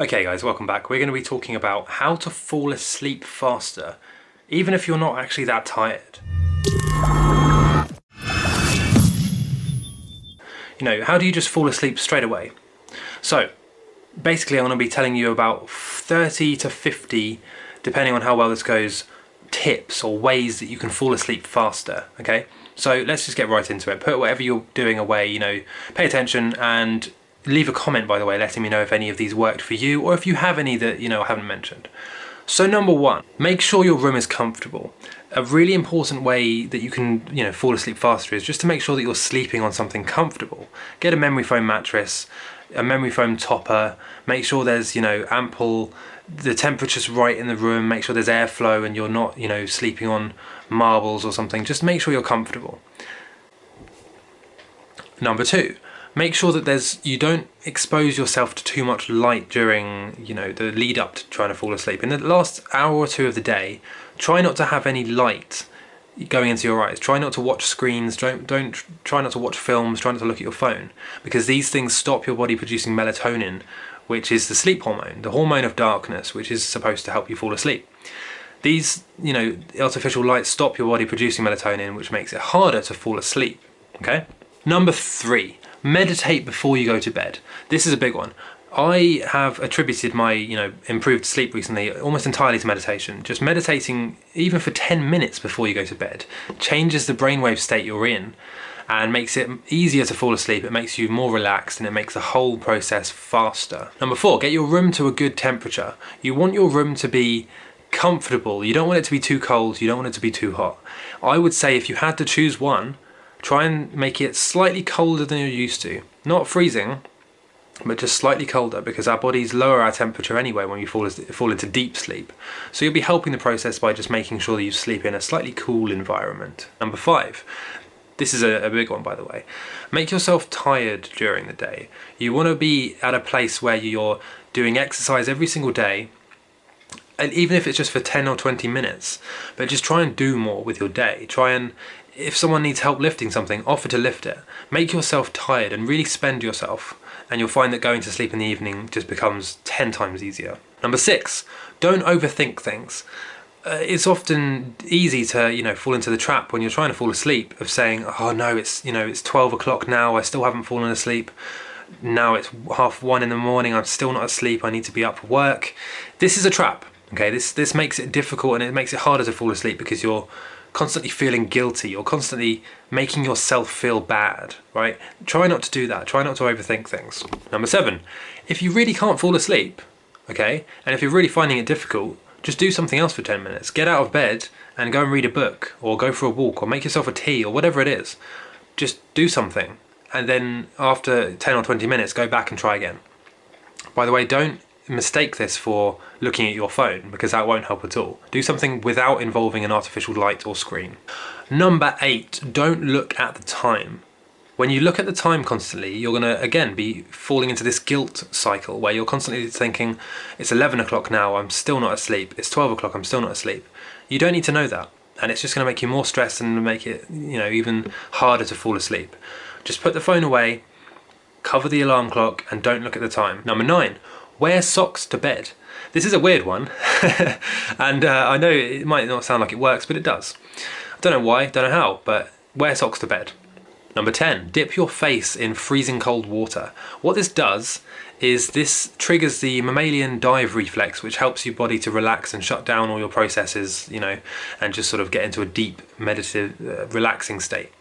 Okay guys, welcome back. We're going to be talking about how to fall asleep faster, even if you're not actually that tired. You know, how do you just fall asleep straight away? So, basically I'm going to be telling you about 30 to 50, depending on how well this goes, tips or ways that you can fall asleep faster, okay? So let's just get right into it. Put whatever you're doing away, you know, pay attention and leave a comment by the way letting me know if any of these worked for you or if you have any that you know I haven't mentioned. So number one, make sure your room is comfortable. A really important way that you can you know fall asleep faster is just to make sure that you're sleeping on something comfortable. Get a memory foam mattress, a memory foam topper, make sure there's you know ample the temperature's right in the room, make sure there's airflow and you're not you know sleeping on marbles or something. Just make sure you're comfortable. Number two, make sure that there's you don't expose yourself to too much light during you know the lead up to trying to fall asleep. In the last hour or two of the day try not to have any light going into your eyes. Try not to watch screens. Don't don't try not to watch films. Try not to look at your phone because these things stop your body producing melatonin which is the sleep hormone the hormone of darkness which is supposed to help you fall asleep. These you know artificial lights stop your body producing melatonin which makes it harder to fall asleep okay? Number three meditate before you go to bed. This is a big one. I have attributed my, you know, improved sleep recently almost entirely to meditation. Just meditating even for 10 minutes before you go to bed changes the brainwave state you're in and makes it easier to fall asleep. It makes you more relaxed and it makes the whole process faster. Number four, get your room to a good temperature. You want your room to be comfortable. You don't want it to be too cold. You don't want it to be too hot. I would say if you had to choose one, Try and make it slightly colder than you're used to. Not freezing, but just slightly colder because our bodies lower our temperature anyway when we fall, fall into deep sleep. So you'll be helping the process by just making sure that you sleep in a slightly cool environment. Number five, this is a, a, big one by the way. Make yourself tired during the day. You want to be at a place where you're doing exercise every single day and even if it's just for 10 or 20 minutes, but just try and do more with your day. Try and if someone needs help lifting something, offer to lift it. Make yourself tired and really spend yourself and you'll find that going to sleep in the evening just becomes 10 times easier. Number six, don't overthink things. Uh, it's often easy to, you know, fall into the trap when you're trying to fall asleep of saying, oh no, it's, you know, it's 12 o'clock now, I still haven't fallen asleep. Now it's half one in the morning, I'm still not asleep, I need to be up for work. This is a trap, okay? This, this makes it difficult and it makes it harder to fall asleep because you're constantly feeling guilty or constantly making yourself feel bad, right? Try not to do that. Try not to overthink things. Number seven, if you really can't fall asleep, okay, and if you're really finding it difficult, just do something else for 10 minutes. Get out of bed and go and read a book or go for a walk or make yourself a tea or whatever it is. Just do something. And then after 10 or 20 minutes, go back and try again. By the way, don't mistake this for looking at your phone because that won't help at all. Do something without involving an artificial light or screen. Number eight, don't look at the time. When you look at the time constantly, you're gonna, again, be falling into this guilt cycle where you're constantly thinking, it's 11 o'clock now, I'm still not asleep. It's 12 o'clock, I'm still not asleep. You don't need to know that. And it's just gonna make you more stressed and make it, you know, even harder to fall asleep. Just put the phone away, cover the alarm clock, and don't look at the time. Number nine, Wear socks to bed. This is a weird one, and uh, I know it might not sound like it works, but it does. I don't know why, don't know how, but wear socks to bed. Number 10, dip your face in freezing cold water. What this does is this triggers the mammalian dive reflex, which helps your body to relax and shut down all your processes, you know, and just sort of get into a deep, meditative, uh, relaxing state.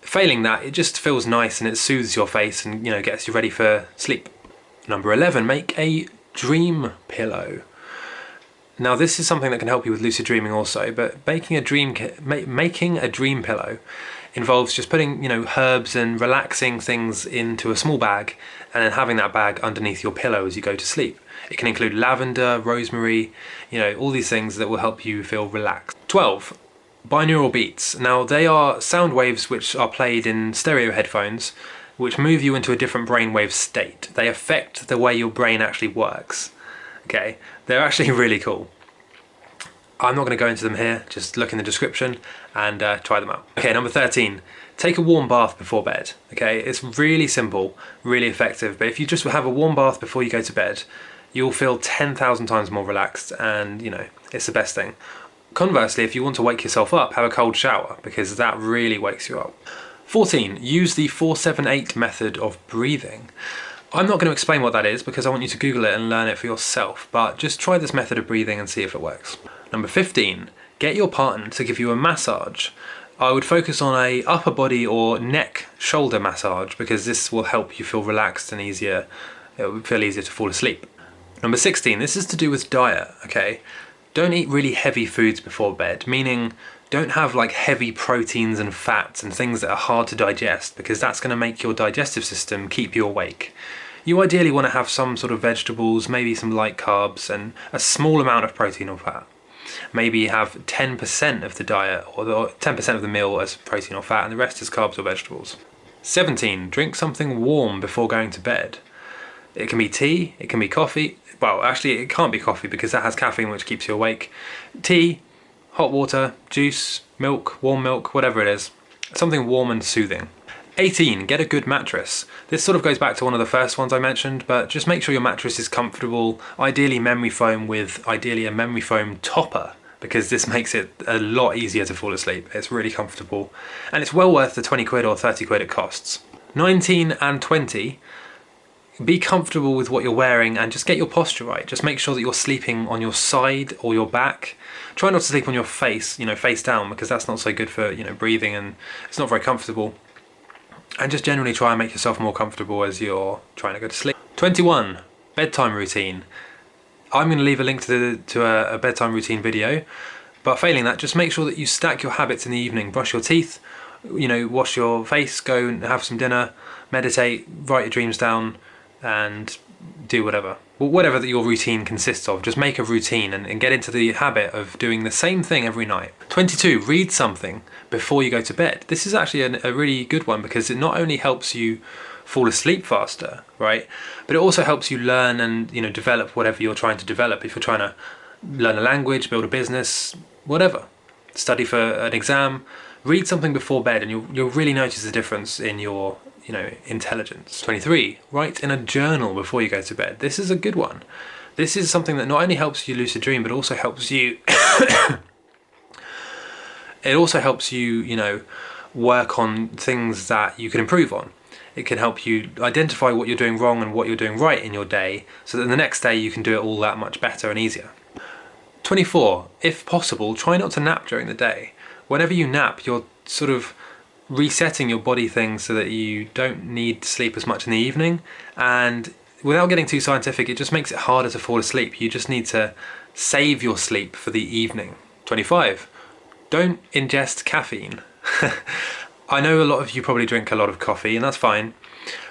Failing that, it just feels nice and it soothes your face and, you know, gets you ready for sleep. Number 11, make a dream pillow. Now this is something that can help you with lucid dreaming also, but making a dream making a dream pillow involves just putting, you know, herbs and relaxing things into a small bag and then having that bag underneath your pillow as you go to sleep. It can include lavender, rosemary, you know, all these things that will help you feel relaxed. 12. Binaural beats. Now they are sound waves which are played in stereo headphones which move you into a different brainwave state. They affect the way your brain actually works. Okay, they're actually really cool. I'm not going to go into them here, just look in the description and uh, try them out. Okay, number 13, take a warm bath before bed. Okay, it's really simple, really effective, but if you just have a warm bath before you go to bed, you'll feel 10,000 times more relaxed and, you know, it's the best thing. Conversely, if you want to wake yourself up, have a cold shower because that really wakes you up. 14. Use the 478 method of breathing. I'm not going to explain what that is because I want you to Google it and learn it for yourself, but just try this method of breathing and see if it works. Number 15. Get your partner to give you a massage. I would focus on a upper body or neck shoulder massage because this will help you feel relaxed and easier. It will feel easier to fall asleep. Number 16. This is to do with diet, okay? Don't eat really heavy foods before bed, meaning don't have like heavy proteins and fats and things that are hard to digest because that's going to make your digestive system keep you awake. You ideally want to have some sort of vegetables, maybe some light carbs and a small amount of protein or fat. Maybe have 10% of the diet or 10% of the meal as protein or fat and the rest is carbs or vegetables. 17. Drink something warm before going to bed. It can be tea, it can be coffee. Well, actually it can't be coffee because that has caffeine which keeps you awake. Tea, hot water, juice, milk, warm milk, whatever it is. Something warm and soothing. 18. Get a good mattress. This sort of goes back to one of the first ones I mentioned, but just make sure your mattress is comfortable, ideally memory foam with ideally a memory foam topper because this makes it a lot easier to fall asleep. It's really comfortable and it's well worth the 20 quid or 30 quid it costs. 19 and 20 be comfortable with what you're wearing and just get your posture right. Just make sure that you're sleeping on your side or your back. Try not to sleep on your face, you know, face down because that's not so good for, you know, breathing and it's not very comfortable. And just generally try and make yourself more comfortable as you're trying to go to sleep. 21. Bedtime routine. I'm going to leave a link to, the, to a, a bedtime routine video, but failing that, just make sure that you stack your habits in the evening. Brush your teeth, you know, wash your face, go and have some dinner, meditate, write your dreams down, and do whatever. Whatever that your routine consists of, just make a routine and, and, get into the habit of doing the same thing every night. 22, read something before you go to bed. This is actually a, a really good one because it not only helps you fall asleep faster, right? But it also helps you learn and you know develop whatever you're trying to develop. If you're trying to learn a language, build a business, whatever, study for an exam, read something before bed and you'll, you'll really notice the difference in your you know, intelligence. 23. Write in a journal before you go to bed. This is a good one. This is something that not only helps you lucid dream, but also helps you... it also helps you, you know, work on things that you can improve on. It can help you identify what you're doing wrong and what you're doing right in your day, so that the next day you can do it all that much better and easier. 24. If possible, try not to nap during the day. Whenever you nap, you're sort of resetting your body things so that you don't need to sleep as much in the evening. And without getting too scientific it just makes it harder to fall asleep. You just need to save your sleep for the evening. 25 don't ingest caffeine. I know a lot of you probably drink a lot of coffee and that's fine.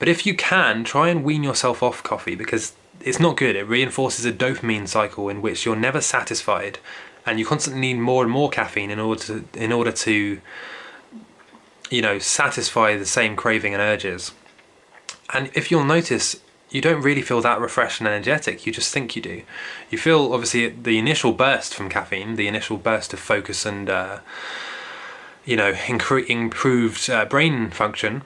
But if you can try and wean yourself off coffee because it's not good. It reinforces a dopamine cycle in which you're never satisfied and you constantly need more and more caffeine in order to in order to you know, satisfy the same craving and urges. And if you'll notice, you don't really feel that refreshed and energetic, you just think you do. You feel, obviously, the initial burst from caffeine, the initial burst of focus and, uh, you know, improved uh, brain function,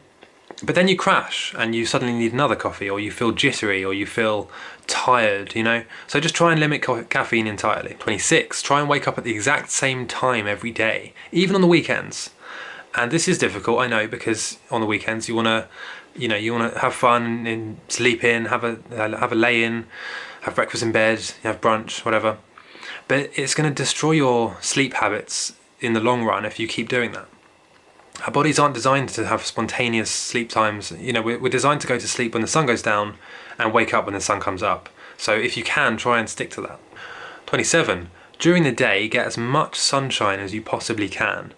but then you crash and you suddenly need another coffee or you feel jittery or you feel tired, you know? So just try and limit caffeine entirely. 26, try and wake up at the exact same time every day, even on the weekends and this is difficult I know because on the weekends you want to you know you want to have fun and sleep in have a have a lay in have breakfast in bed have brunch whatever but it's going to destroy your sleep habits in the long run if you keep doing that our bodies aren't designed to have spontaneous sleep times. You know we're, we're designed to go to sleep when the sun goes down and wake up when the sun comes up. So if you can try and stick to that. 27 during the day get as much sunshine as you possibly can.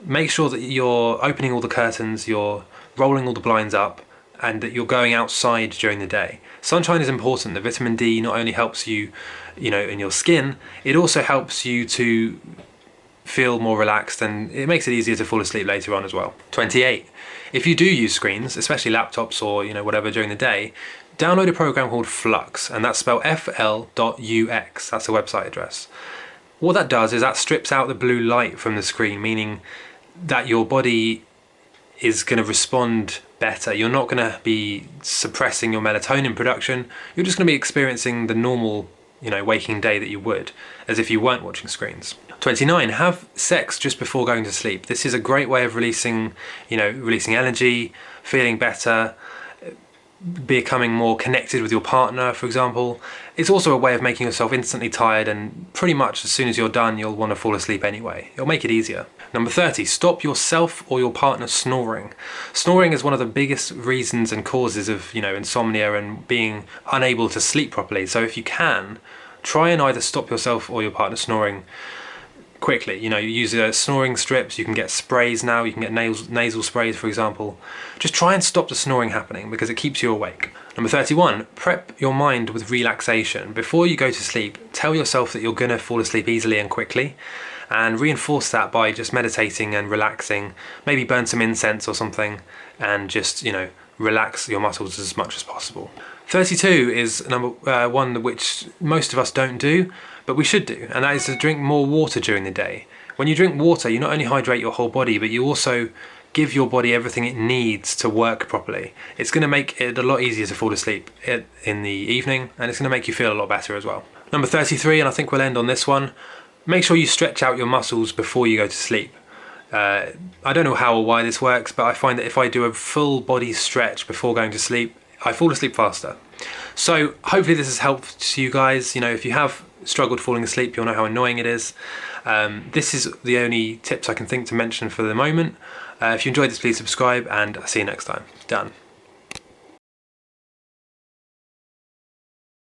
Make sure that you're opening all the curtains, you're rolling all the blinds up, and that you're going outside during the day. Sunshine is important. The vitamin D not only helps you, you know, in your skin, it also helps you to feel more relaxed and it makes it easier to fall asleep later on as well. 28. If you do use screens, especially laptops or you know whatever during the day, download a program called Flux and that's spelled f.lux. That's the website address. What that does is that strips out the blue light from the screen, meaning that your body is going to respond better. You're not going to be suppressing your melatonin production. You're just going to be experiencing the normal, you know, waking day that you would, as if you weren't watching screens. 29. Have sex just before going to sleep. This is a great way of releasing, you know, releasing energy, feeling better, becoming more connected with your partner, for example. It's also a way of making yourself instantly tired and pretty much as soon as you're done, you'll want to fall asleep anyway. It'll make it easier. Number 30, stop yourself or your partner snoring. Snoring is one of the biggest reasons and causes of, you know, insomnia and being unable to sleep properly. So if you can, try and either stop yourself or your partner snoring quickly. You know, you use uh, snoring strips, you can get sprays now, you can get nasal, nasal sprays for example. Just try and stop the snoring happening because it keeps you awake. Number 31, prep your mind with relaxation. Before you go to sleep, tell yourself that you're gonna fall asleep easily and quickly and reinforce that by just meditating and relaxing. Maybe burn some incense or something and just, you know, relax your muscles as much as possible. 32 is number uh, one which most of us don't do, but we should do, and that is to drink more water during the day. When you drink water, you not only hydrate your whole body, but you also give your body everything it needs to work properly. It's going to make it a lot easier to fall asleep in the evening, and it's going to make you feel a lot better as well. Number 33, and I think we'll end on this one, make sure you stretch out your muscles before you go to sleep. Uh, I don't know how or why this works, but I find that if I do a full body stretch before going to sleep, I fall asleep faster. So hopefully this has helped you guys. You know, if you have struggled falling asleep, you'll know how annoying it is. Um, this is the only tips I can think to mention for the moment. Uh, if you enjoyed this, please subscribe and I'll see you next time. Done.